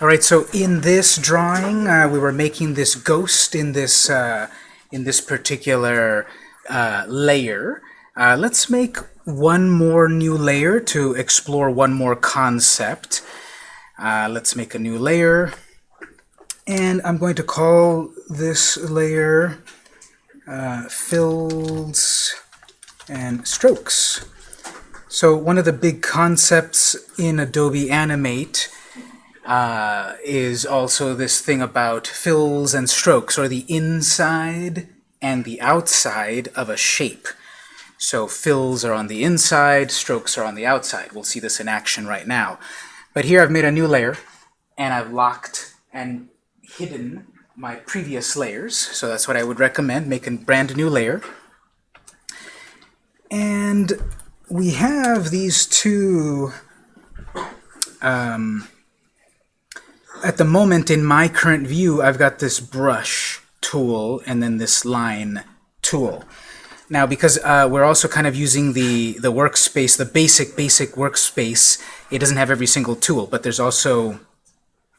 All right, so in this drawing, uh, we were making this ghost in this uh, in this particular uh, layer. Uh, let's make one more new layer to explore one more concept. Uh, let's make a new layer, and I'm going to call this layer uh, fills and strokes. So one of the big concepts in Adobe Animate uh, is also this thing about fills and strokes, or the inside and the outside of a shape. So fills are on the inside, strokes are on the outside. We'll see this in action right now. But here I've made a new layer, and I've locked and hidden my previous layers. So that's what I would recommend, make a brand new layer. And we have these two um, at the moment in my current view, I've got this brush tool and then this line tool. Now, because uh, we're also kind of using the, the workspace, the basic, basic workspace, it doesn't have every single tool, but there's also,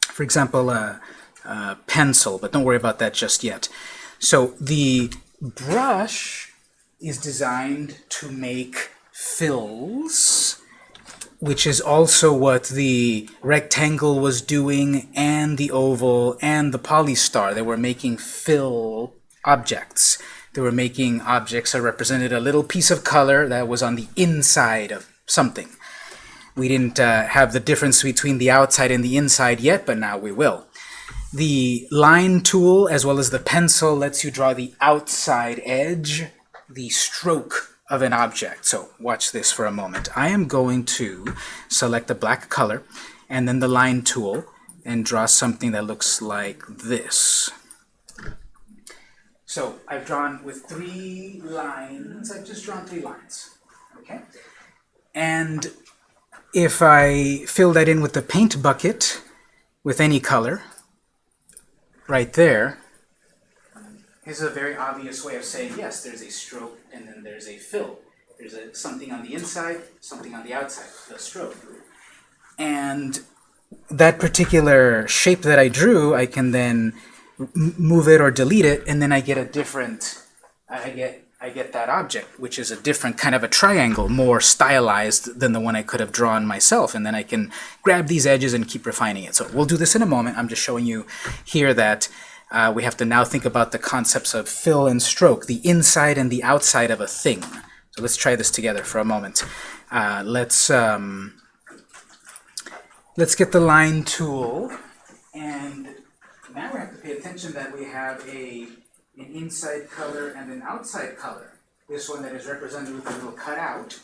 for example, a, a pencil, but don't worry about that just yet. So the brush is designed to make fills which is also what the rectangle was doing, and the oval, and the polystar. They were making fill objects. They were making objects that represented a little piece of color that was on the inside of something. We didn't uh, have the difference between the outside and the inside yet, but now we will. The line tool, as well as the pencil, lets you draw the outside edge, the stroke of an object. So watch this for a moment. I am going to select a black color and then the line tool and draw something that looks like this. So I've drawn with three lines. I've just drawn three lines. Okay. And if I fill that in with the paint bucket with any color, right there, is a very obvious way of saying, yes, there's a stroke and then there's a fill. There's a, something on the inside, something on the outside, the stroke. And that particular shape that I drew, I can then move it or delete it, and then I get a different, I get I get that object, which is a different kind of a triangle, more stylized than the one I could have drawn myself. And then I can grab these edges and keep refining it. So we'll do this in a moment. I'm just showing you here that uh, we have to now think about the concepts of fill and stroke, the inside and the outside of a thing. So let's try this together for a moment. Uh, let's um, let's get the line tool, and now we have to pay attention that we have a an inside color and an outside color. This one that is represented with a little cutout,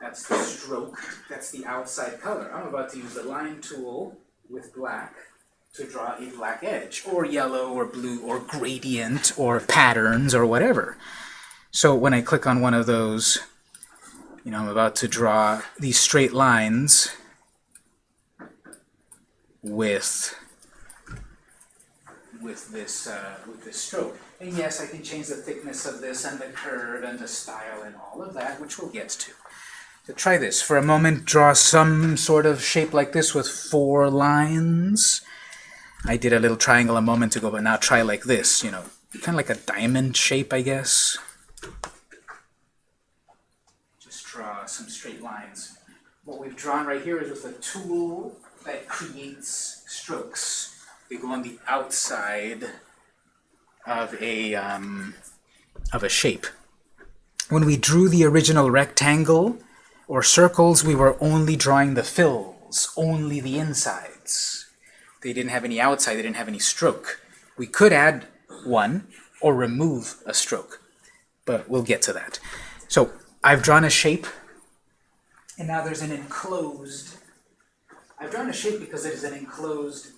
that's the stroke, that's the outside color. I'm about to use the line tool with black to draw a black edge, or yellow, or blue, or gradient, or patterns, or whatever. So when I click on one of those, you know, I'm about to draw these straight lines with with this uh, with this stroke. And yes, I can change the thickness of this and the curve and the style and all of that, which we'll get to. So try this. For a moment, draw some sort of shape like this with four lines. I did a little triangle a moment ago, but now try like this, you know, kind of like a diamond shape, I guess. Just draw some straight lines. What we've drawn right here is with a tool that creates strokes. They go on the outside of a, um, of a shape. When we drew the original rectangle or circles, we were only drawing the fills, only the insides. They didn't have any outside, they didn't have any stroke. We could add one or remove a stroke, but we'll get to that. So I've drawn a shape, and now there's an enclosed. I've drawn a shape because it is an enclosed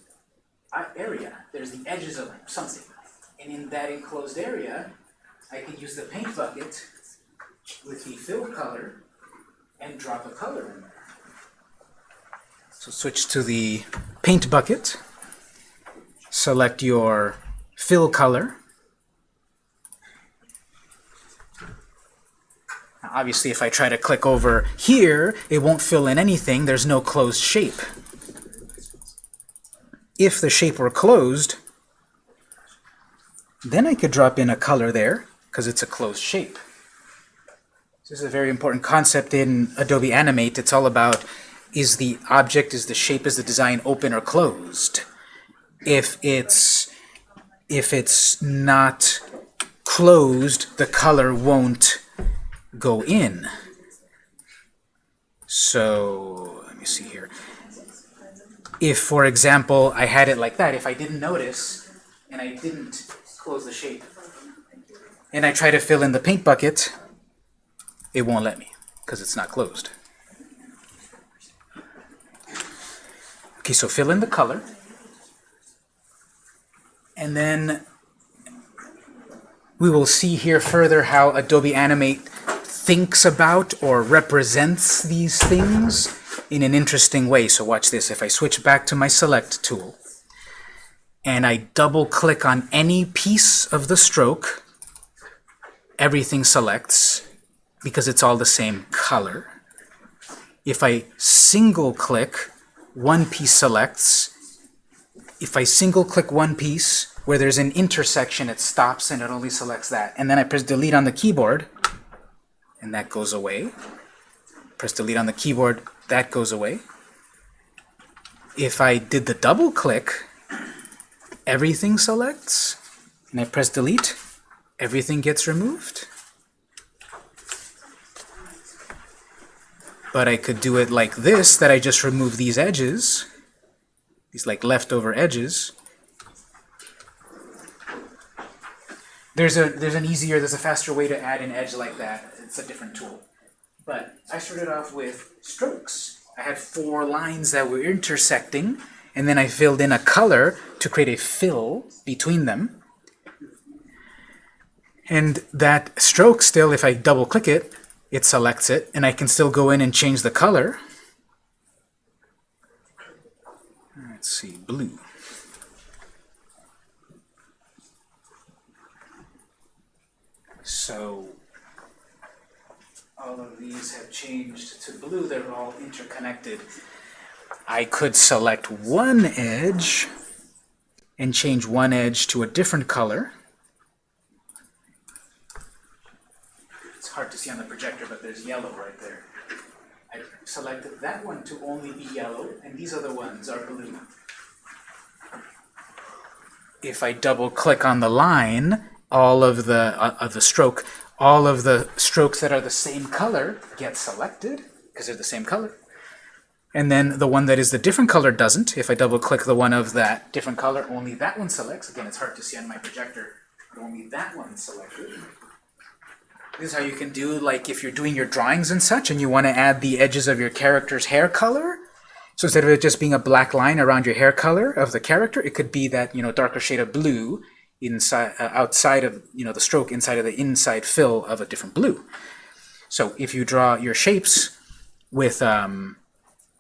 uh, area. There's the edges of something. And in that enclosed area, I can use the paint bucket with the fill color and drop a color in there. So switch to the paint bucket, select your fill color. Now, obviously, if I try to click over here, it won't fill in anything. There's no closed shape. if the shape were closed, then I could drop in a color there because it's a closed shape. This is a very important concept in Adobe Animate. It's all about is the object, is the shape, is the design open or closed? If it's if it's not closed, the color won't go in. So let me see here. If, for example, I had it like that, if I didn't notice and I didn't close the shape, and I try to fill in the paint bucket, it won't let me because it's not closed. Okay, so fill in the color. And then we will see here further how Adobe Animate thinks about or represents these things in an interesting way. So watch this. If I switch back to my Select tool, and I double click on any piece of the stroke, everything selects because it's all the same color. If I single click, one piece selects. If I single click one piece, where there's an intersection, it stops and it only selects that. And then I press delete on the keyboard, and that goes away. Press delete on the keyboard, that goes away. If I did the double click, everything selects, and I press delete, everything gets removed. But I could do it like this, that I just remove these edges, these like leftover edges. There's a there's an easier, there's a faster way to add an edge like that. It's a different tool. But I started off with strokes. I had four lines that were intersecting, and then I filled in a color to create a fill between them. And that stroke still, if I double click it, it selects it, and I can still go in and change the color. Let's see, blue. So all of these have changed to blue. They're all interconnected. I could select one edge and change one edge to a different color. Hard to see on the projector, but there's yellow right there. I selected that one to only be yellow, and these other ones are blue. If I double click on the line, all of the uh, of the stroke, all of the strokes that are the same color get selected because they're the same color. And then the one that is the different color doesn't. If I double click the one of that different color, only that one selects. Again, it's hard to see on my projector, but only that one selected. This is how you can do, like, if you're doing your drawings and such, and you want to add the edges of your character's hair color. So instead of it just being a black line around your hair color of the character, it could be that, you know, darker shade of blue inside, uh, outside of, you know, the stroke inside of the inside fill of a different blue. So if you draw your shapes with, um,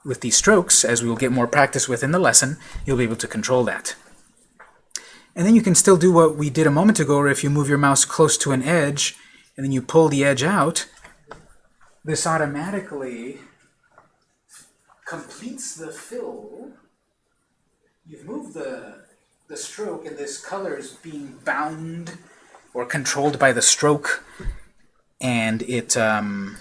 with these strokes, as we will get more practice with in the lesson, you'll be able to control that. And then you can still do what we did a moment ago, where if you move your mouse close to an edge, and then you pull the edge out, this automatically completes the fill. You've moved the, the stroke, and this color is being bound or controlled by the stroke, and it um,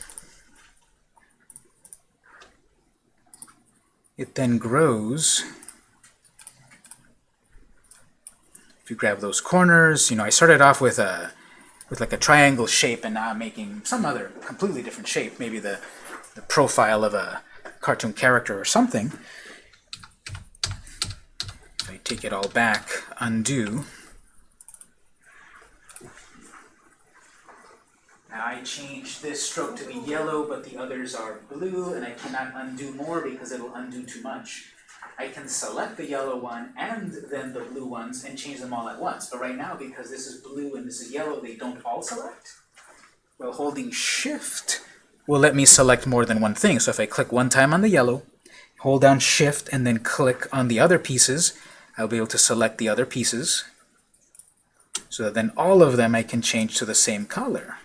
it then grows. If you grab those corners, you know, I started off with a with like a triangle shape, and now I'm making some other completely different shape, maybe the, the profile of a cartoon character or something. If I take it all back, undo, Now I changed this stroke to be yellow, but the others are blue, and I cannot undo more because it'll undo too much. I can select the yellow one and then the blue ones and change them all at once. But right now, because this is blue and this is yellow, they don't all select. Well, holding Shift will let me select more than one thing. So if I click one time on the yellow, hold down Shift, and then click on the other pieces, I'll be able to select the other pieces. So that then all of them I can change to the same color.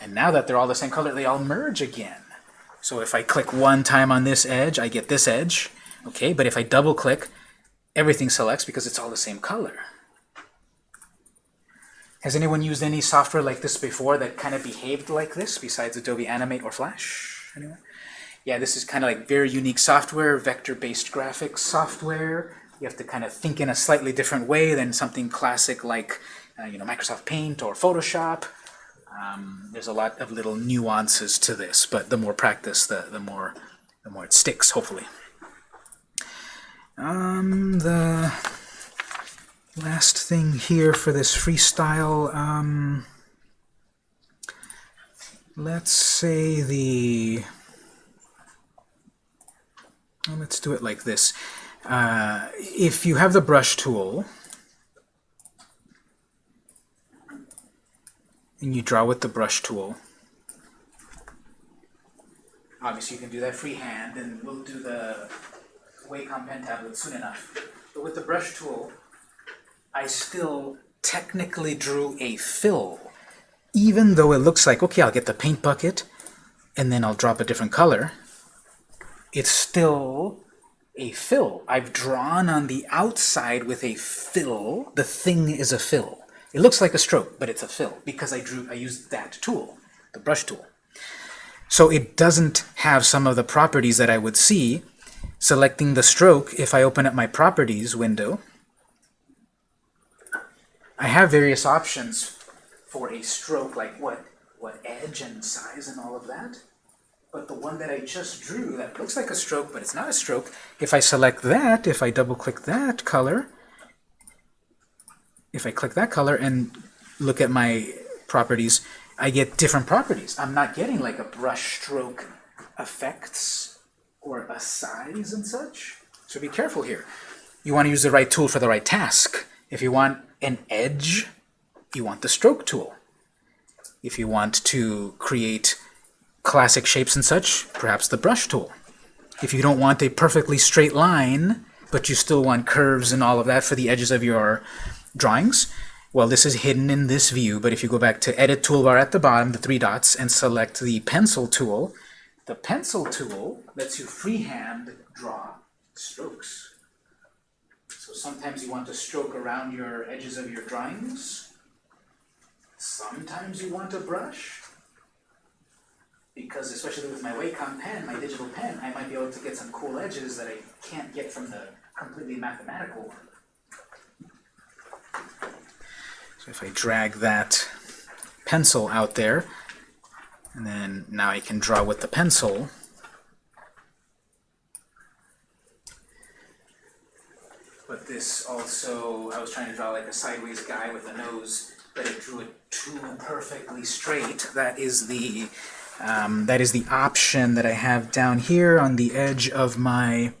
And now that they're all the same color, they all merge again. So if I click one time on this edge, I get this edge. Okay, but if I double click, everything selects because it's all the same color. Has anyone used any software like this before that kind of behaved like this besides Adobe Animate or Flash? Anyone? Yeah, this is kind of like very unique software, vector-based graphics software. You have to kind of think in a slightly different way than something classic like uh, you know, Microsoft Paint or Photoshop. Um, there's a lot of little nuances to this, but the more practice, the, the more the more it sticks, hopefully. Um, the last thing here for this freestyle, um, let's say the, well, let's do it like this. Uh, if you have the brush tool, and you draw with the brush tool, obviously you can do that freehand, and we'll do the Wacom pen tablet soon enough. But with the brush tool, I still technically drew a fill. Even though it looks like, okay, I'll get the paint bucket, and then I'll drop a different color, it's still a fill. I've drawn on the outside with a fill. The thing is a fill. It looks like a stroke, but it's a fill because I drew. I used that tool, the brush tool. So it doesn't have some of the properties that I would see selecting the stroke if I open up my properties window. I have various options for a stroke, like what, what edge and size and all of that. But the one that I just drew, that looks like a stroke, but it's not a stroke, if I select that, if I double-click that color, if I click that color and look at my properties, I get different properties. I'm not getting like a brush stroke effects or a size and such. So be careful here. You want to use the right tool for the right task. If you want an edge, you want the stroke tool. If you want to create classic shapes and such, perhaps the brush tool. If you don't want a perfectly straight line, but you still want curves and all of that for the edges of your drawings, well, this is hidden in this view, but if you go back to Edit Toolbar at the bottom, the three dots, and select the Pencil tool, the Pencil tool lets you freehand draw strokes. So sometimes you want to stroke around your edges of your drawings. Sometimes you want a brush. Because especially with my Wacom pen, my digital pen, I might be able to get some cool edges that I can't get from the completely mathematical one. So if I drag that pencil out there, and then now I can draw with the pencil, but this also, I was trying to draw like a sideways guy with a nose, but it drew it too perfectly straight. That is the um, that is the option that I have down here on the edge of my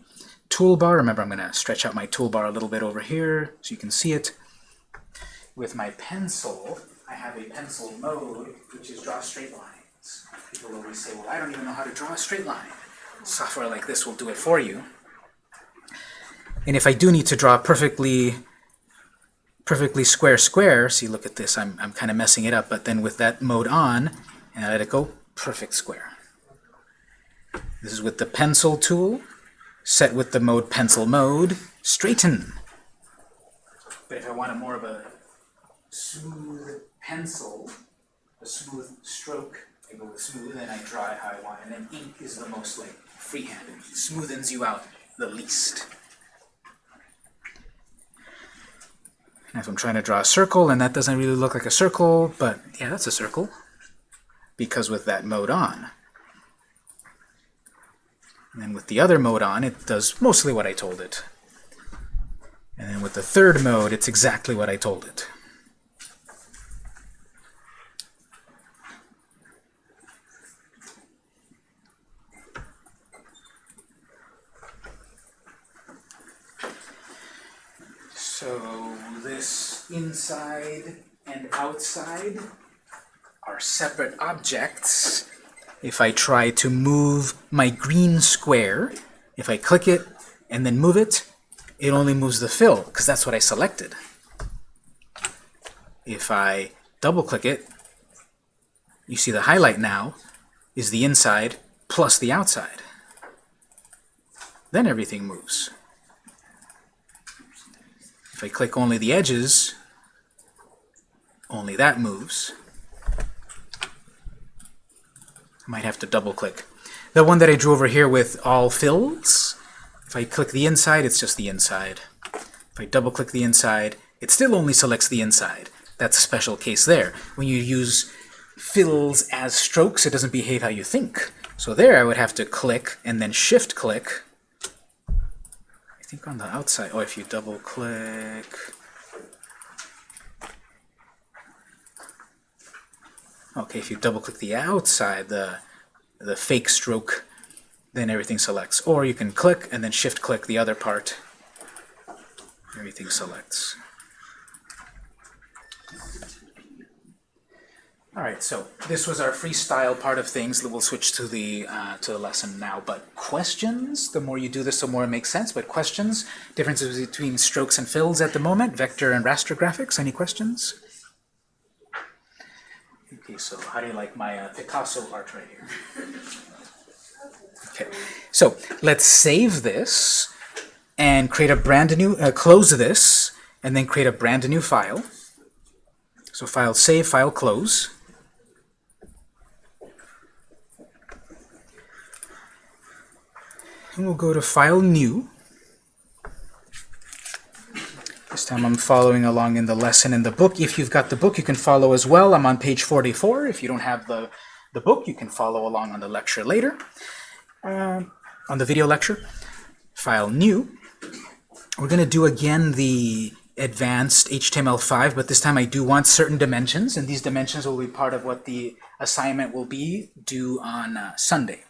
toolbar. Remember, I'm going to stretch out my toolbar a little bit over here so you can see it. With my pencil, I have a pencil mode, which is draw straight lines. People always say, well, I don't even know how to draw a straight line. Software like this will do it for you. And if I do need to draw perfectly perfectly square square, see look at this, I'm, I'm kind of messing it up, but then with that mode on, and I let it go, perfect square. This is with the pencil tool, set with the mode pencil mode, straighten. But if I want more of a smooth pencil, a smooth stroke, I go with smooth and I how I want, and then ink is the most like freehand, it smoothens you out the least. And if I'm trying to draw a circle, and that doesn't really look like a circle, but yeah, that's a circle, because with that mode on. And then with the other mode on, it does mostly what I told it. And then with the third mode, it's exactly what I told it. So this inside and outside are separate objects. If I try to move my green square, if I click it and then move it, it only moves the fill, because that's what I selected. If I double-click it, you see the highlight now is the inside plus the outside. then everything moves. If I click only the edges, only that moves. I might have to double click. The one that I drew over here with all fills, if I click the inside, it's just the inside. If I double click the inside, it still only selects the inside. That's a special case there. When you use fills as strokes, it doesn't behave how you think. So there I would have to click and then shift click. Think on the outside, or oh, if you double click, Okay, if you double click the outside, the, the fake stroke, then everything selects. Or you can click and then shift click the other part. Everything selects. All right, so this was our freestyle part of things. We'll switch to the uh, to the lesson now. But questions, the more you do this, the more it makes sense. But questions, differences between strokes and fills at the moment, vector and raster graphics. Any questions? Okay, so how do you like my uh, Picasso art right here? Okay, so let's save this and create a brand new, uh, close this, and then create a brand new file. So file save, file close. And we'll go to file new. This time I'm following along in the lesson in the book. If you've got the book, you can follow as well. I'm on page 44. If you don't have the, the book, you can follow along on the lecture later, uh, on the video lecture. File new. We're going to do again the advanced HTML5, but this time I do want certain dimensions, and these dimensions will be part of what the assignment will be due on uh, Sunday.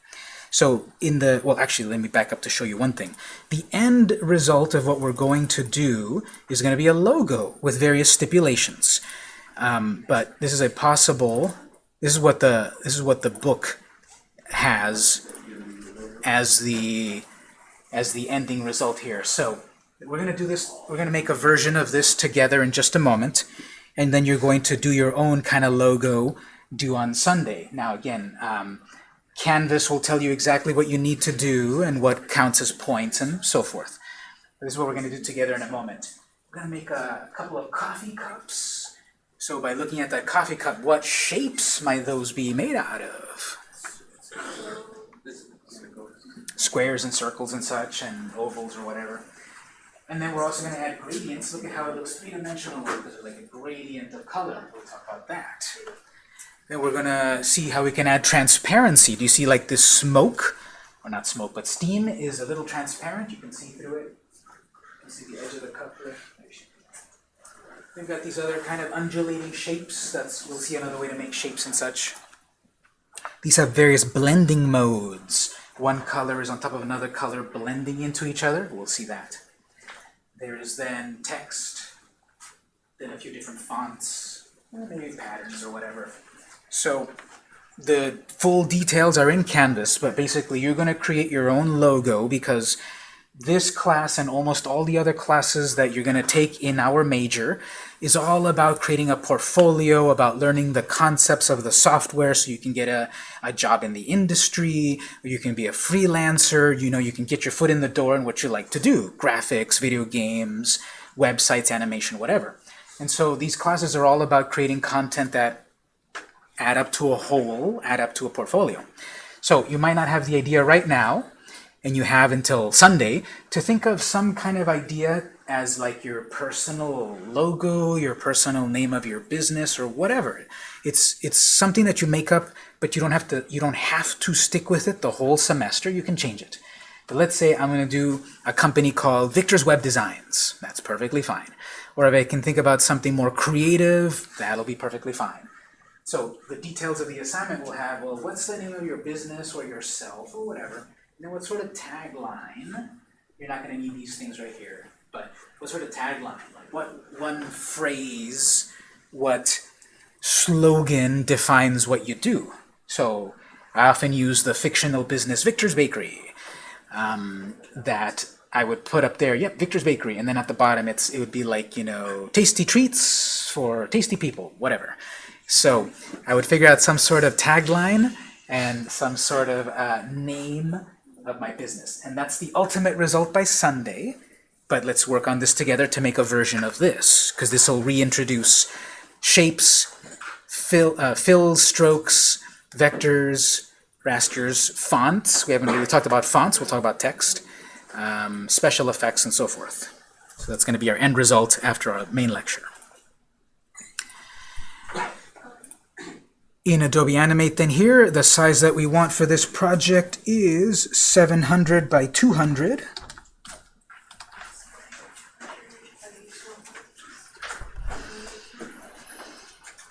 So in the, well actually let me back up to show you one thing. The end result of what we're going to do is going to be a logo with various stipulations. Um, but this is a possible, this is what the, this is what the book has as the, as the ending result here. So we're going to do this, we're going to make a version of this together in just a moment. And then you're going to do your own kind of logo due on Sunday. Now again, um, Canvas will tell you exactly what you need to do and what counts as points and so forth. This is what we're going to do together in a moment. We're going to make a couple of coffee cups. So by looking at that coffee cup, what shapes might those be made out of? Squares and circles and such, and ovals or whatever. And then we're also going to add gradients. Look at how it looks three-dimensional because like a gradient of color. We'll talk about that. Then we're going to see how we can add transparency. Do you see like this smoke? Or not smoke, but steam is a little transparent. You can see through it. You can see the edge of the cup there. We've got these other kind of undulating shapes. That's We'll see another way to make shapes and such. These have various blending modes. One color is on top of another color blending into each other. We'll see that. There is then text, then a few different fonts, maybe patterns or whatever. So the full details are in Canvas, but basically you're going to create your own logo because this class and almost all the other classes that you're going to take in our major is all about creating a portfolio, about learning the concepts of the software so you can get a, a job in the industry, you can be a freelancer, you know, you can get your foot in the door in what you like to do, graphics, video games, websites, animation, whatever. And so these classes are all about creating content that add up to a whole, add up to a portfolio. So you might not have the idea right now, and you have until Sunday to think of some kind of idea as like your personal logo, your personal name of your business, or whatever. It's it's something that you make up, but you don't have to you don't have to stick with it the whole semester. You can change it. But let's say I'm going to do a company called Victor's Web Designs. That's perfectly fine. Or if I can think about something more creative, that'll be perfectly fine. So the details of the assignment will have, well, what's the name of your business or yourself or whatever. And then what sort of tagline, you're not going to need these things right here, but what sort of tagline, like what one phrase, what slogan defines what you do. So I often use the fictional business Victor's Bakery um, that I would put up there, yep, Victor's Bakery, and then at the bottom it's it would be like, you know, tasty treats for tasty people, whatever. So I would figure out some sort of tagline and some sort of uh, name of my business. And that's the ultimate result by Sunday. But let's work on this together to make a version of this, because this will reintroduce shapes, fill, uh, fills, strokes, vectors, rasters, fonts. We haven't really talked about fonts. We'll talk about text, um, special effects, and so forth. So that's going to be our end result after our main lecture. In Adobe Animate then here, the size that we want for this project is 700 by 200.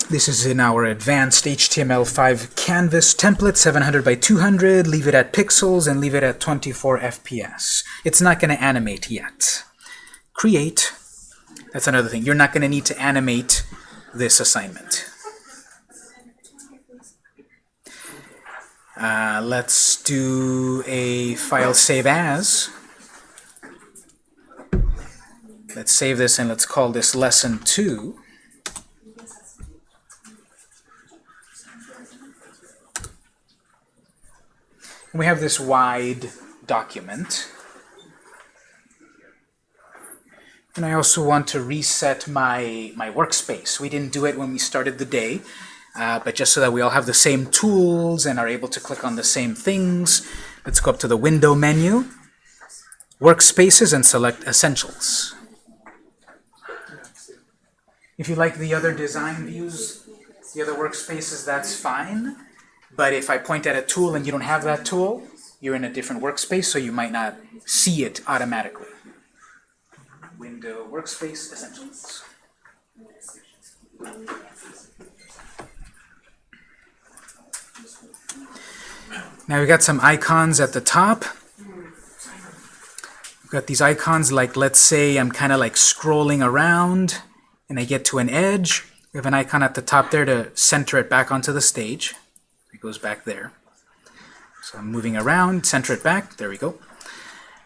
This is in our advanced HTML5 canvas template, 700 by 200. Leave it at pixels and leave it at 24 FPS. It's not going to animate yet. Create. That's another thing. You're not going to need to animate this assignment. Uh, let's do a file save as. Let's save this and let's call this lesson 2. we have this wide document. And I also want to reset my, my workspace. We didn't do it when we started the day, uh, but just so that we all have the same tools and are able to click on the same things, let's go up to the Window menu, Workspaces, and select Essentials. If you like the other design views, the other workspaces, that's fine. But if I point at a tool and you don't have that tool, you're in a different workspace, so you might not see it automatically. Window Workspace Essentials. Now we've got some icons at the top. We've got these icons like, let's say I'm kind of like scrolling around and I get to an edge. We have an icon at the top there to center it back onto the stage It goes back there. So I'm moving around, center it back, there we go.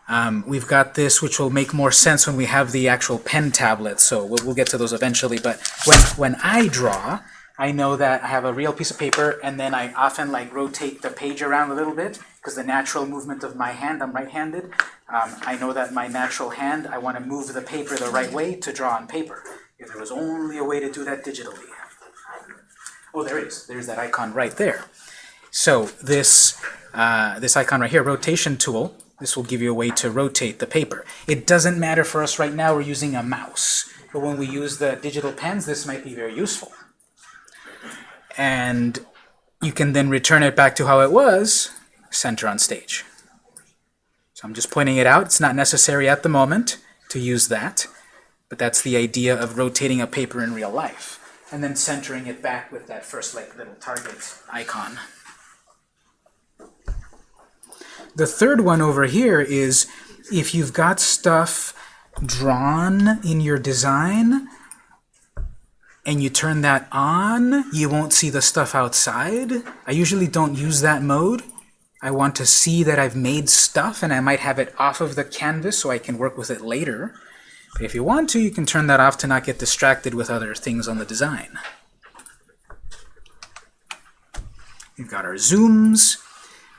Um, we've got this, which will make more sense when we have the actual pen tablet, so we'll, we'll get to those eventually. But when, when I draw, I know that I have a real piece of paper, and then I often like rotate the page around a little bit, because the natural movement of my hand, I'm right-handed, um, I know that my natural hand, I want to move the paper the right way to draw on paper. If there was only a way to do that digitally. Oh, there is. There's that icon right there. So this, uh, this icon right here, rotation tool, this will give you a way to rotate the paper. It doesn't matter for us right now, we're using a mouse. But when we use the digital pens, this might be very useful. And you can then return it back to how it was, center on stage. So I'm just pointing it out. It's not necessary at the moment to use that, but that's the idea of rotating a paper in real life. And then centering it back with that first like little target icon. The third one over here is if you've got stuff drawn in your design and you turn that on, you won't see the stuff outside. I usually don't use that mode. I want to see that I've made stuff and I might have it off of the canvas so I can work with it later. But if you want to, you can turn that off to not get distracted with other things on the design. We've got our zooms.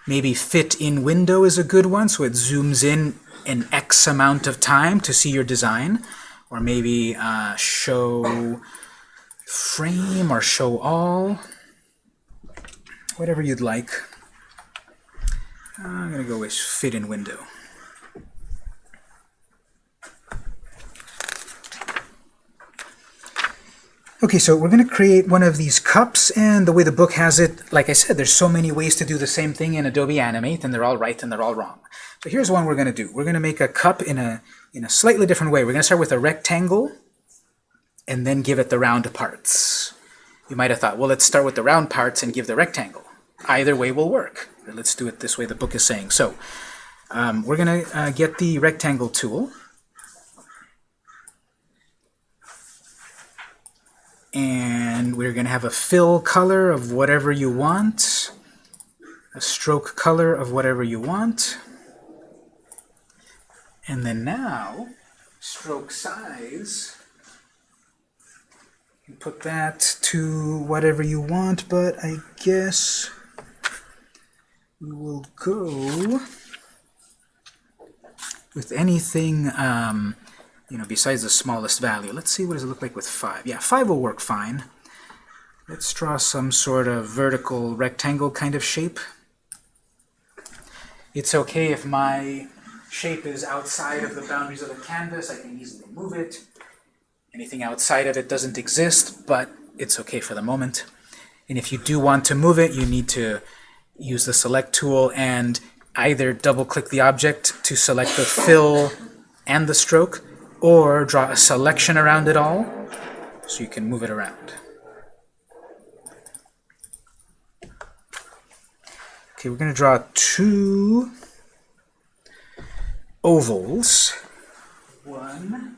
Maybe fit in window is a good one, so it zooms in an X amount of time to see your design. Or maybe uh, show frame or show all. Whatever you'd like. I'm going to go with fit in window. Okay, so we're going to create one of these cups, and the way the book has it, like I said, there's so many ways to do the same thing in Adobe Animate, and they're all right and they're all wrong. So here's one we're going to do. We're going to make a cup in a, in a slightly different way. We're going to start with a rectangle, and then give it the round parts. You might have thought, well, let's start with the round parts and give the rectangle. Either way will work. Let's do it this way the book is saying. So um, we're going to uh, get the rectangle tool. and we're going to have a fill color of whatever you want, a stroke color of whatever you want, and then now, stroke size, you put that to whatever you want, but I guess we will go with anything, um, you know, besides the smallest value. Let's see what does it look like with 5. Yeah, 5 will work fine. Let's draw some sort of vertical rectangle kind of shape. It's okay if my shape is outside of the boundaries of the canvas. I can easily move it. Anything outside of it doesn't exist, but it's okay for the moment. And if you do want to move it, you need to use the select tool and either double-click the object to select the fill and the stroke, or draw a selection around it all so you can move it around. Okay, we're going to draw two ovals. One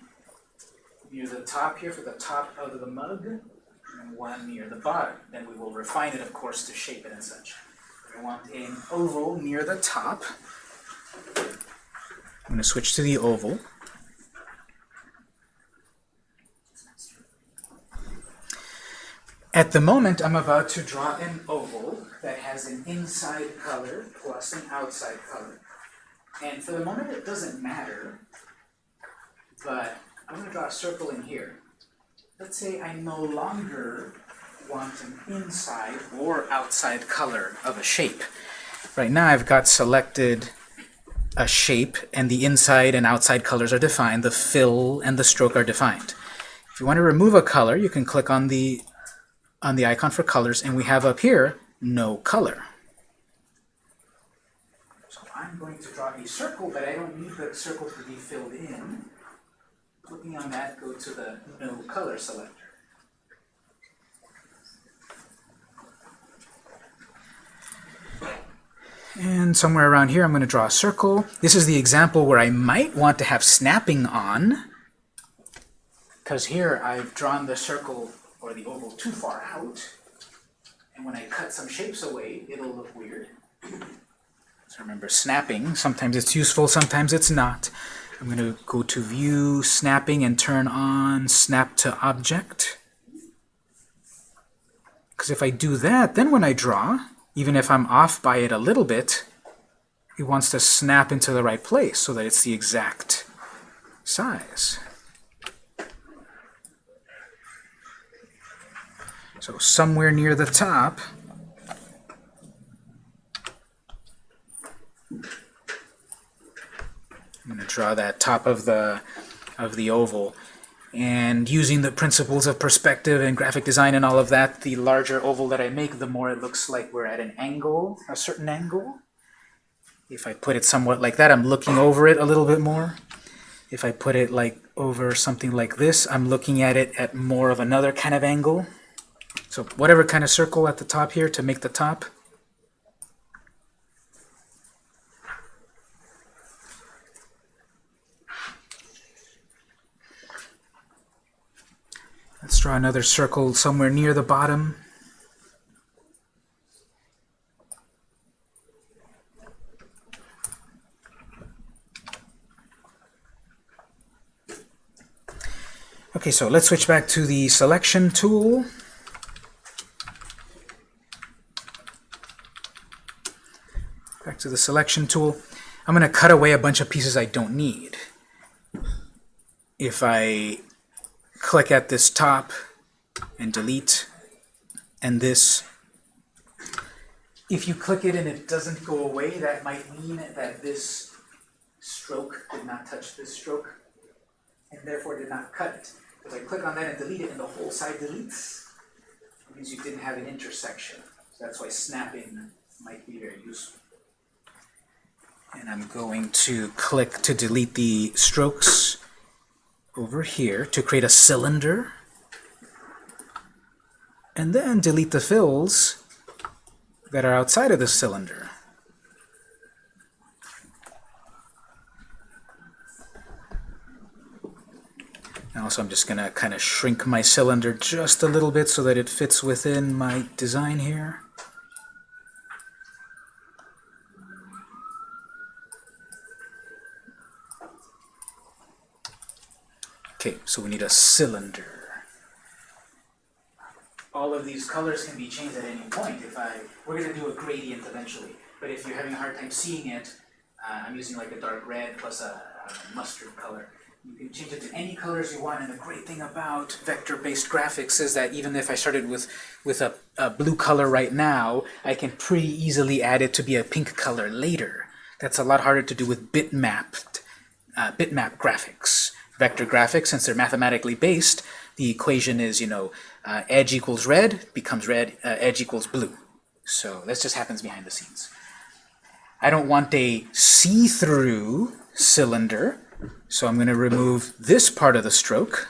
near the top here for the top of the mug, and one near the bottom. Then we will refine it, of course, to shape it and such. I want an oval near the top. I'm going to switch to the oval. At the moment, I'm about to draw an oval that has an inside color plus an outside color. And for the moment, it doesn't matter, but I'm going to draw a circle in here. Let's say I no longer want an inside or outside color of a shape. Right now I've got selected a shape and the inside and outside colors are defined, the fill and the stroke are defined. If you want to remove a color, you can click on the on the icon for colors and we have up here no color. So I'm going to draw a circle, but I don't need the circle to be filled in. Clicking on that, go to the no color selector. And somewhere around here, I'm going to draw a circle. This is the example where I might want to have snapping on, because here I've drawn the circle or the oval too far out. And when I cut some shapes away, it'll look weird. So remember, snapping, sometimes it's useful, sometimes it's not. I'm going to go to View, Snapping, and turn on Snap to Object. Because if I do that, then when I draw, even if I'm off by it a little bit, it wants to snap into the right place so that it's the exact size. So somewhere near the top, I'm going to draw that top of the of the oval. And using the principles of perspective and graphic design and all of that, the larger oval that I make, the more it looks like we're at an angle, a certain angle. If I put it somewhat like that, I'm looking over it a little bit more. If I put it like over something like this, I'm looking at it at more of another kind of angle. So whatever kind of circle at the top here to make the top. Let's draw another circle somewhere near the bottom. Okay, so let's switch back to the selection tool. Back to the selection tool. I'm going to cut away a bunch of pieces I don't need. If I click at this top and delete, and this, if you click it and it doesn't go away, that might mean that this stroke did not touch this stroke, and therefore did not cut it. If I click on that and delete it, and the whole side deletes, it means you didn't have an intersection. So that's why snapping might be very useful. And I'm going to click to delete the strokes over here to create a cylinder. And then delete the fills that are outside of the cylinder. And also I'm just going to kind of shrink my cylinder just a little bit so that it fits within my design here. Okay, so we need a cylinder. All of these colors can be changed at any point. If I, we're going to do a gradient eventually, but if you're having a hard time seeing it, uh, I'm using like a dark red plus a, mustard color. You can change it to any colors you want, and the great thing about vector-based graphics is that even if I started with, with a, a blue color right now, I can pretty easily add it to be a pink color later. That's a lot harder to do with bitmapped, uh, bitmap graphics. Vector graphics, since they're mathematically based, the equation is, you know, uh, edge equals red, becomes red, uh, edge equals blue. So this just happens behind the scenes. I don't want a see-through cylinder, so I'm going to remove this part of the stroke.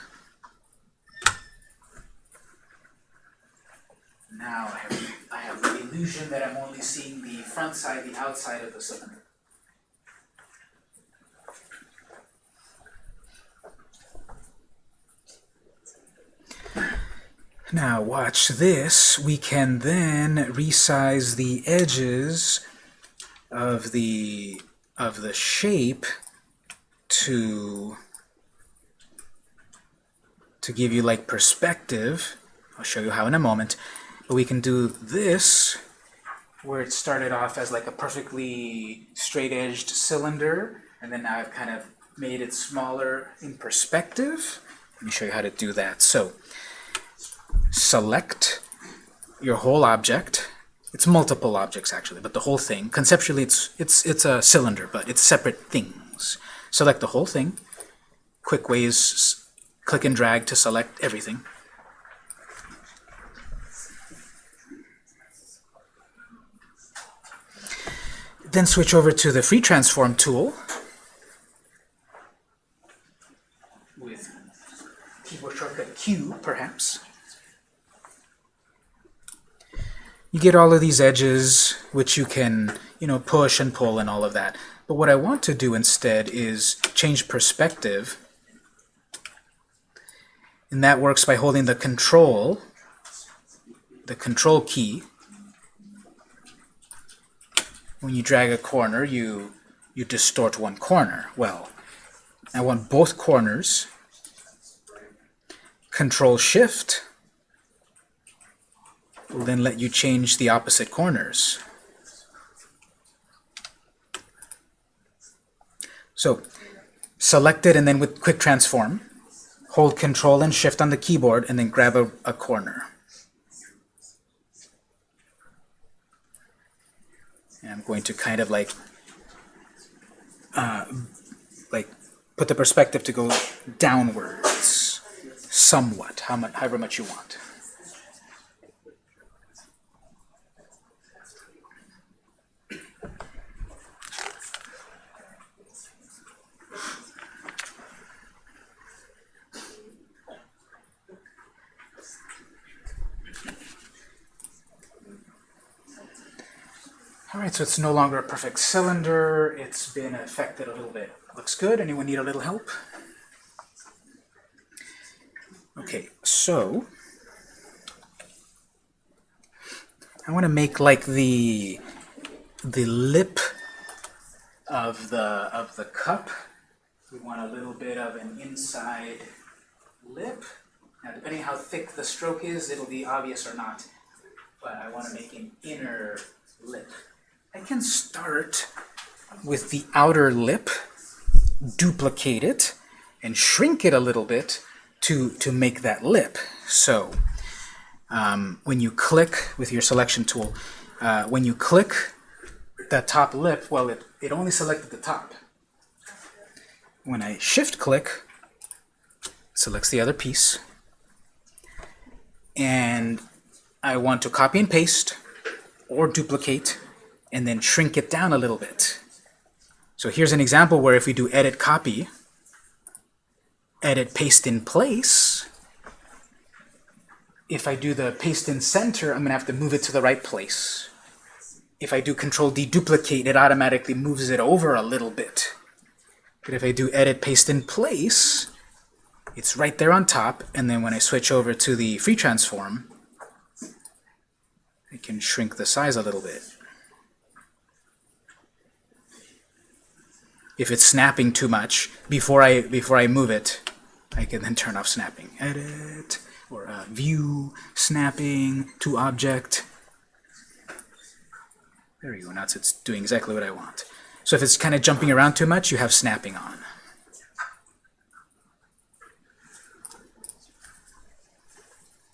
Now I have, I have the illusion that I'm only seeing the front side, the outside of the cylinder. Now watch this. We can then resize the edges of the of the shape to to give you like perspective. I'll show you how in a moment. But we can do this where it started off as like a perfectly straight-edged cylinder and then now I've kind of made it smaller in perspective. Let me show you how to do that. So select your whole object. It's multiple objects actually, but the whole thing. Conceptually, it's it's it's a cylinder, but it's separate things. Select the whole thing. Quick ways: click and drag to select everything. Then switch over to the free transform tool with keyboard shortcut Q, perhaps. You get all of these edges which you can you know push and pull and all of that. But what I want to do instead is change perspective. And that works by holding the control the control key. When you drag a corner you you distort one corner. Well I want both corners. Control shift will then let you change the opposite corners. So select it and then with quick transform, hold control and shift on the keyboard and then grab a, a corner. And I'm going to kind of like uh, like put the perspective to go downwards somewhat, how much, however much you want. Alright, so it's no longer a perfect cylinder. It's been affected a little bit. Looks good. Anyone need a little help? Okay, so I want to make like the the lip of the of the cup. We want a little bit of an inside lip. Now, depending how thick the stroke is, it'll be obvious or not. But I want to make an inner lip. I can start with the outer lip, duplicate it, and shrink it a little bit to, to make that lip. So um, when you click with your selection tool, uh, when you click that top lip, well, it, it only selected the top. When I shift click, selects the other piece, and I want to copy and paste or duplicate and then shrink it down a little bit. So here's an example where if we do edit copy, edit paste in place, if I do the paste in center, I'm going to have to move it to the right place. If I do control D duplicate, it automatically moves it over a little bit. But if I do edit paste in place, it's right there on top, and then when I switch over to the free transform, I can shrink the size a little bit. if it's snapping too much before I before I move it I can then turn off snapping. Edit or uh, view snapping to object. There you go now it's doing exactly what I want. So if it's kinda jumping around too much you have snapping on.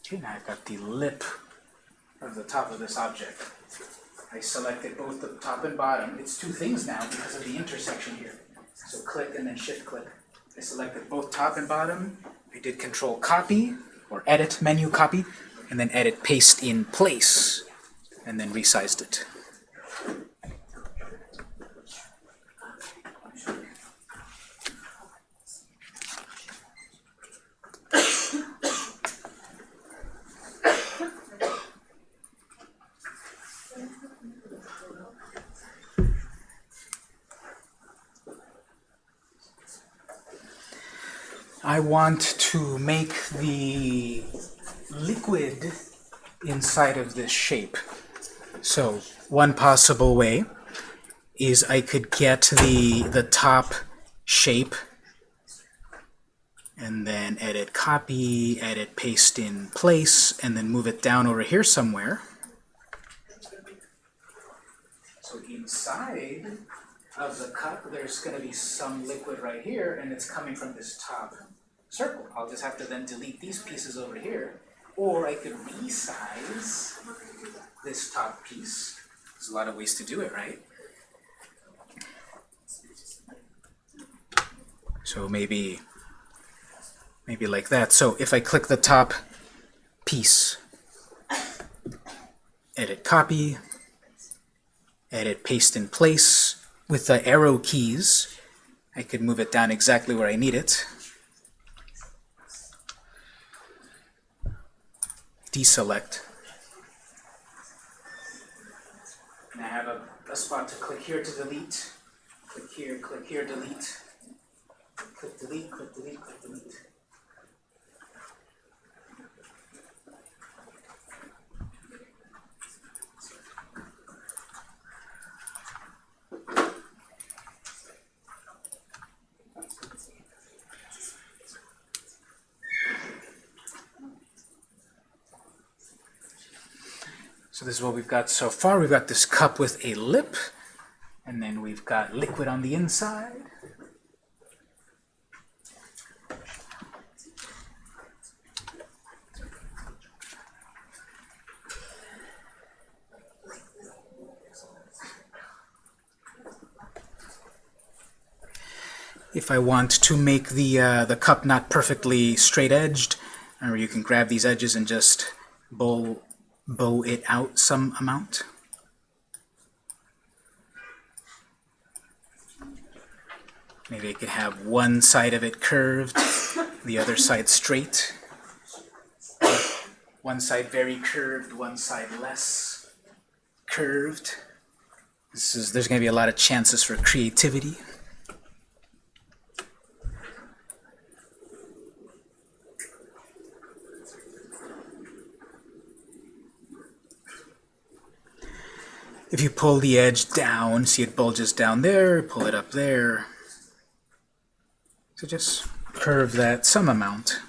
Okay now I've got the lip of the top of this object. I selected both the top and bottom. It's two things now because of the intersection here. So click and then shift click. I selected both top and bottom. I did control copy or edit menu copy and then edit paste in place and then resized it. I want to make the liquid inside of this shape. So one possible way is I could get the, the top shape and then edit copy, edit paste in place, and then move it down over here somewhere. So inside of the cup, there's going to be some liquid right here, and it's coming from this top circle. I'll just have to then delete these pieces over here, or I could resize this top piece. There's a lot of ways to do it, right? So maybe, maybe like that. So if I click the top piece, edit copy, edit paste in place, with the arrow keys, I could move it down exactly where I need it. Deselect. And I have a, a spot to click here to delete. Click here, click here, delete. Click delete, click delete, click delete. So this is what we've got so far. We've got this cup with a lip, and then we've got liquid on the inside. If I want to make the, uh, the cup not perfectly straight-edged, or you can grab these edges and just bowl bow it out some amount. Maybe I could have one side of it curved, the other side straight. One side very curved, one side less curved. This is, there's going to be a lot of chances for creativity. If you pull the edge down, see it bulges down there, pull it up there. So just curve that some amount.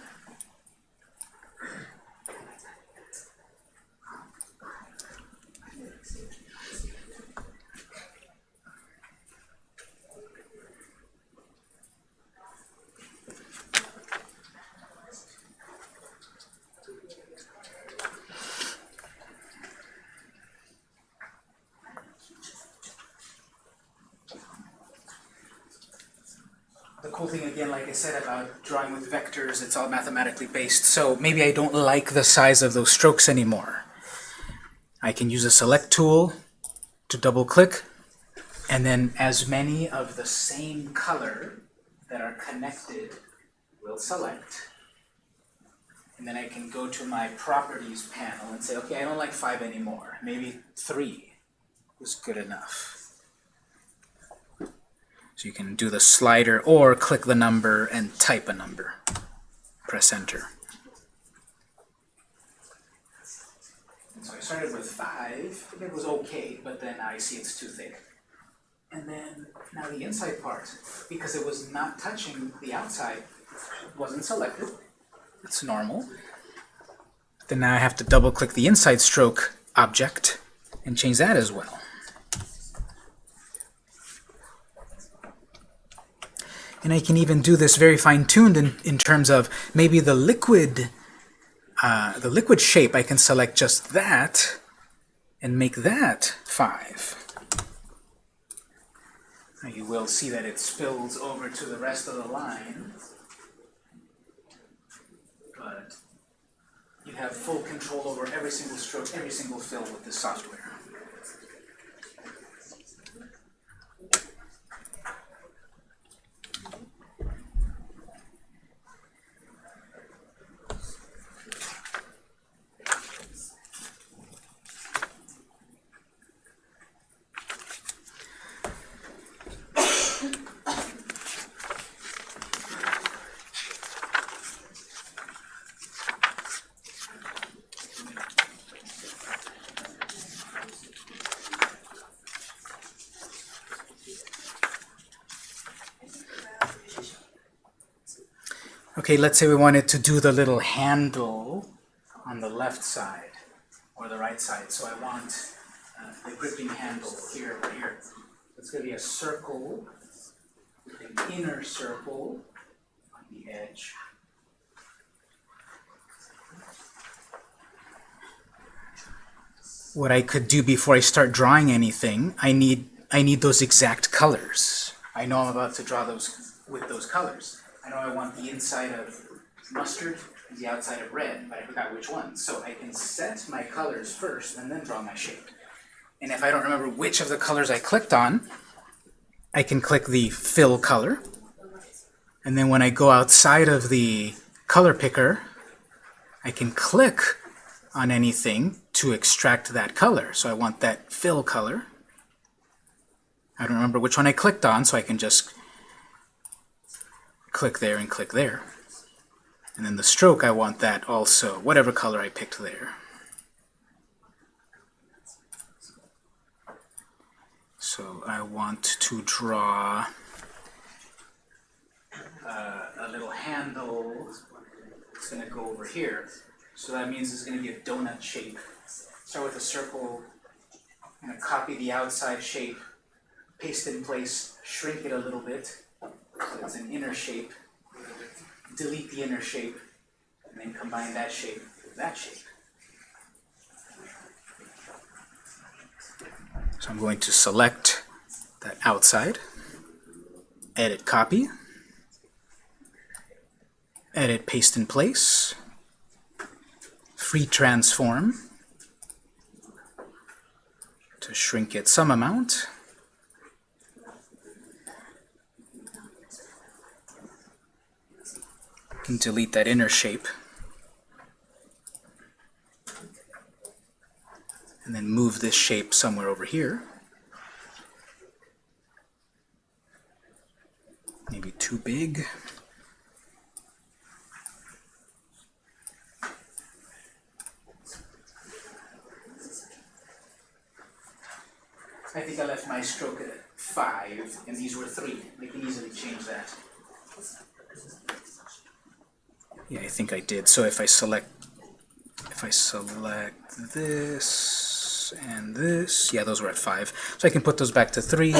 Thing again, like I said about drawing with vectors, it's all mathematically based. So maybe I don't like the size of those strokes anymore. I can use a select tool to double click, and then as many of the same color that are connected will select. And then I can go to my properties panel and say, okay, I don't like five anymore. Maybe three was good enough. So you can do the slider or click the number and type a number. Press enter. So I started with five. It was okay, but then I see it's too thick. And then now the inside part, because it was not touching the outside, wasn't selected. It's normal. Then now I have to double click the inside stroke object and change that as well. And I can even do this very fine-tuned in, in terms of maybe the liquid uh, the liquid shape, I can select just that and make that 5. Now you will see that it spills over to the rest of the line. But you have full control over every single stroke, every single fill with this software. Okay, let's say we wanted to do the little handle on the left side or the right side. So I want uh, the gripping handle here here. It's going to be a circle, an inner circle on the edge. What I could do before I start drawing anything, I need I need those exact colors. I know I'm about to draw those with those colors. I know I want the inside of mustard and the outside of red, but I forgot which one. So I can set my colors first and then draw my shape. And if I don't remember which of the colors I clicked on, I can click the fill color. And then when I go outside of the color picker, I can click on anything to extract that color. So I want that fill color. I don't remember which one I clicked on, so I can just click there and click there. And then the stroke, I want that also, whatever color I picked there. So I want to draw uh, a little handle. It's going to go over here. So that means it's going to be a donut shape. Start with a circle. I'm going to copy the outside shape, paste it in place, shrink it a little bit. So it's an inner shape. Delete the inner shape, and then combine that shape with that shape. So I'm going to select that outside, edit copy, edit paste in place, free transform to shrink it some amount, can delete that inner shape. And then move this shape somewhere over here. Maybe too big. I think I left my stroke at 5, and these were 3. We can easily change that. Yeah, I think I did. So if I select if I select this and this, yeah, those were at 5. So I can put those back to 3.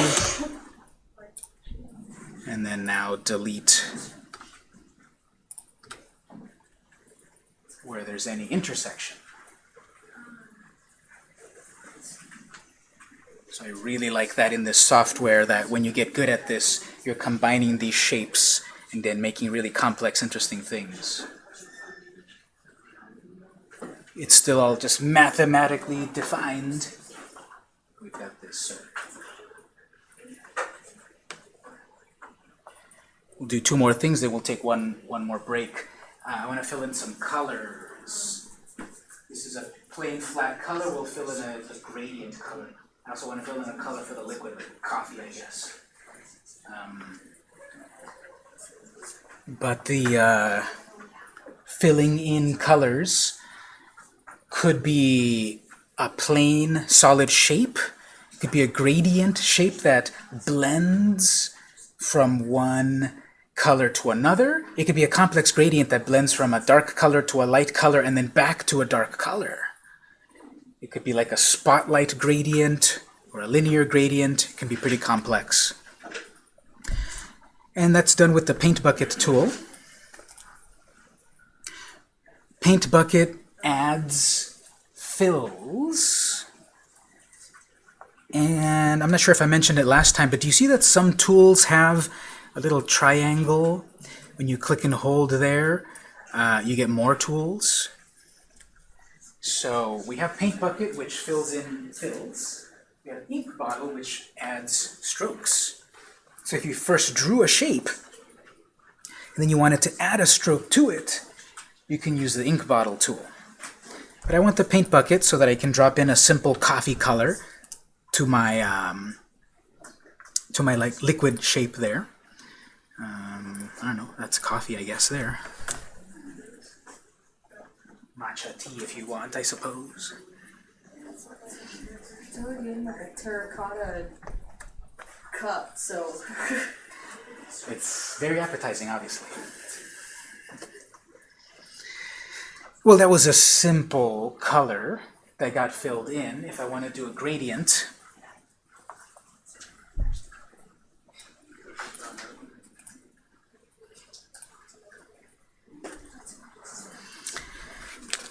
And then now delete where there's any intersection. So I really like that in this software that when you get good at this, you're combining these shapes and then making really complex, interesting things. It's still all just mathematically defined. We've got this. We'll do two more things, then we'll take one, one more break. Uh, I want to fill in some colors. This is a plain flat color. We'll fill in a, a gradient color. I also want to fill in a color for the liquid, like coffee, I guess. Um, but the uh, filling in colors could be a plain solid shape. It could be a gradient shape that blends from one color to another. It could be a complex gradient that blends from a dark color to a light color and then back to a dark color. It could be like a spotlight gradient or a linear gradient. It can be pretty complex. And that's done with the paint bucket tool. Paint bucket adds fills. And I'm not sure if I mentioned it last time, but do you see that some tools have a little triangle? When you click and hold there, uh, you get more tools. So we have Paint Bucket, which fills in fills. We have Ink Bottle, which adds strokes. So if you first drew a shape, and then you wanted to add a stroke to it, you can use the Ink Bottle tool. But I want the Paint Bucket so that I can drop in a simple coffee color to my um, to my like liquid shape there. Um, I don't know, that's coffee, I guess, there matcha tea if you want, I suppose. It's like a terracotta cup, so It's very appetizing, obviously. Well, that was a simple color that got filled in. If I want to do a gradient,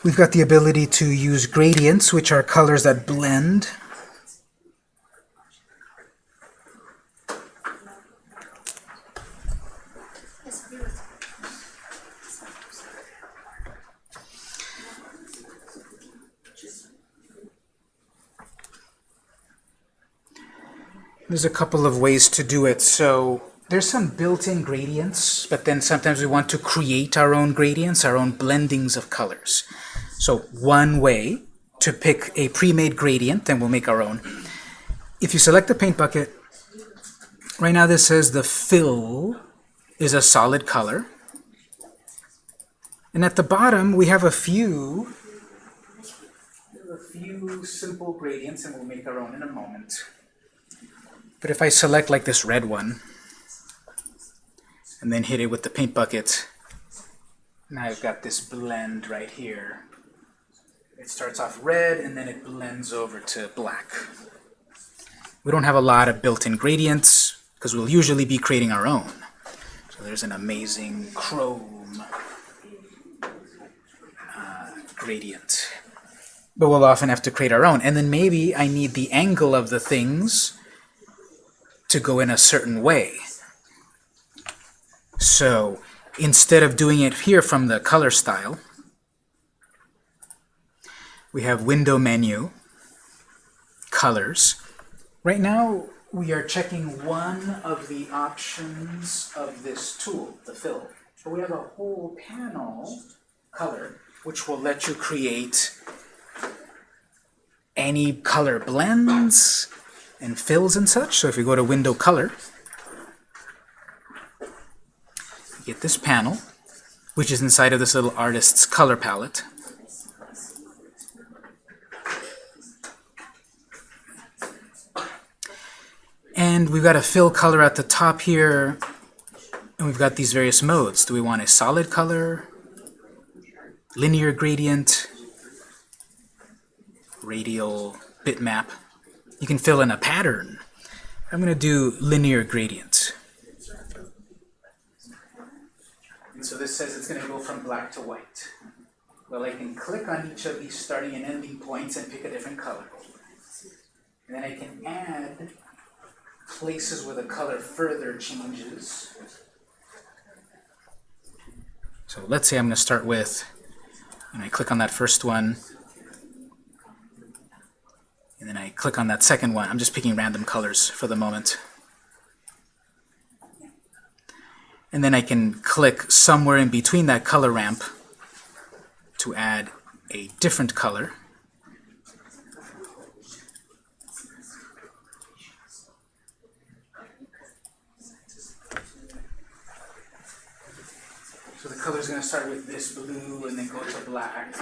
We've got the ability to use gradients, which are colors that blend. There's a couple of ways to do it. So there's some built-in gradients, but then sometimes we want to create our own gradients, our own blendings of colors. So one way to pick a pre-made gradient, then we'll make our own. If you select the paint bucket, right now this says the fill is a solid color. And at the bottom we have a few a few simple gradients and we'll make our own in a moment. But if I select like this red one and then hit it with the paint bucket, now I've got this blend right here. It starts off red and then it blends over to black. We don't have a lot of built-in gradients because we'll usually be creating our own. So there's an amazing chrome uh, gradient. But we'll often have to create our own. And then maybe I need the angle of the things to go in a certain way. So instead of doing it here from the color style, we have window menu, colors. Right now, we are checking one of the options of this tool, the fill. But we have a whole panel, color, which will let you create any color blends and fills and such. So if you go to window color, get this panel, which is inside of this little artist's color palette. And we've got a fill color at the top here, and we've got these various modes. Do we want a solid color, linear gradient, radial bitmap? You can fill in a pattern. I'm going to do linear gradient. And so this says it's going to go from black to white. Well, I can click on each of these starting and ending points and pick a different color. And then I can add places where the color further changes. So let's say I'm going to start with, and I click on that first one, and then I click on that second one. I'm just picking random colors for the moment. And then I can click somewhere in between that color ramp to add a different color. So the color is going to start with this blue and then go to black,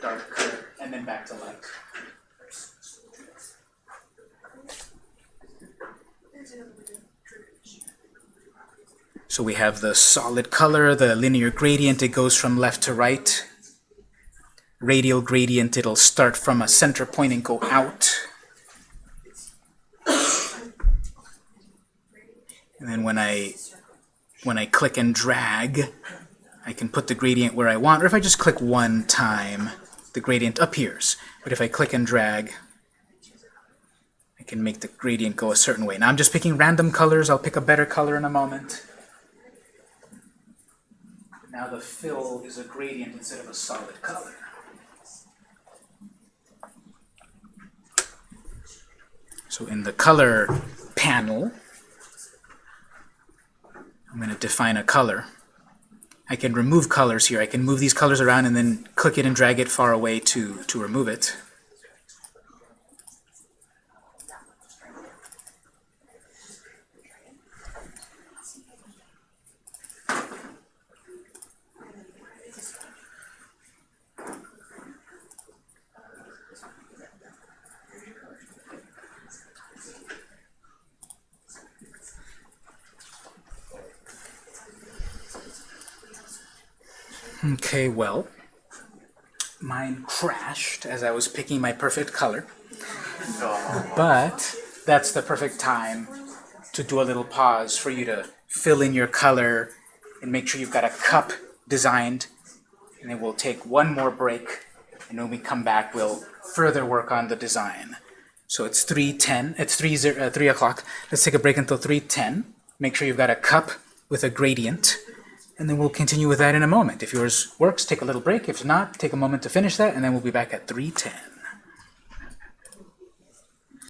dark and then back to light. So we have the solid color, the linear gradient, it goes from left to right. Radial gradient, it'll start from a center point and go out. And then when I when I click and drag, I can put the gradient where I want, or if I just click one time, the gradient appears. But if I click and drag, I can make the gradient go a certain way. Now I'm just picking random colors. I'll pick a better color in a moment. Now the fill is a gradient instead of a solid color. So in the color panel, I'm going to define a color. I can remove colors here. I can move these colors around and then click it and drag it far away to, to remove it. Okay, well, mine crashed as I was picking my perfect color. But that's the perfect time to do a little pause for you to fill in your color and make sure you've got a cup designed. And then we'll take one more break, and when we come back, we'll further work on the design. So it's 3.10, it's 3, zero, uh, 3 o'clock. Let's take a break until 3.10. Make sure you've got a cup with a gradient and then we'll continue with that in a moment. If yours works, take a little break. If not, take a moment to finish that, and then we'll be back at 310.